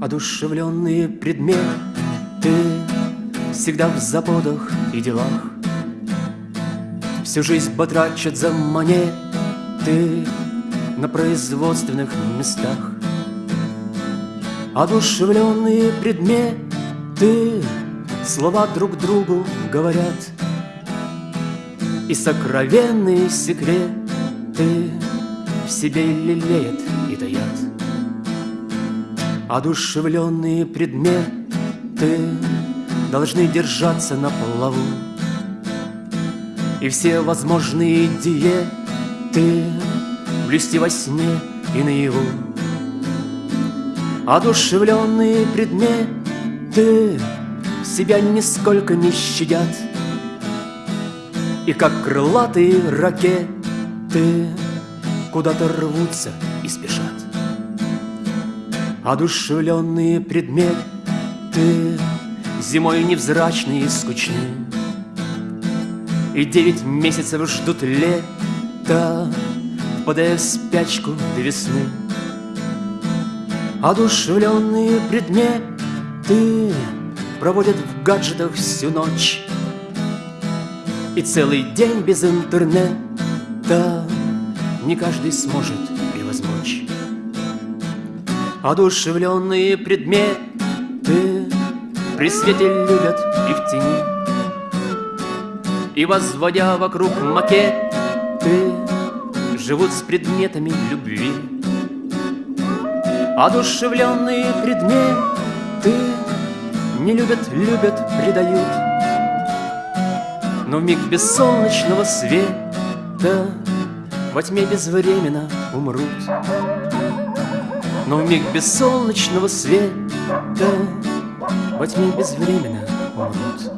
Одушевленные предметы Всегда в заботах и делах. Всю жизнь потрачат за монеты На производственных местах. Одушевленные предметы Слова друг другу говорят. И сокровенные секреты В себе лелеют и таят Одушевленные предметы Должны держаться на плаву. И все возможные диеты Блюсти во сне и наяву. Одушевленные предметы Себя нисколько не щадят. И как крылатые ракеты Куда-то рвутся и спешат Одушевленные предметы Зимой невзрачные и скучны. И девять месяцев ждут лета Впадая в спячку до весны. Одушевленные предметы Проводят в гаджетах всю ночь. И целый день без интернета Не каждый сможет превозмочь Одушевленные предметы При свете любят и в тени. И возводя вокруг макеты Живут с предметами любви. Одушевленные предметы Не любят, любят, предают. Но в миг бессолнечного света Во тьме безвременно умрут Но в миг бессолнечного света Во тьме безвременно умрут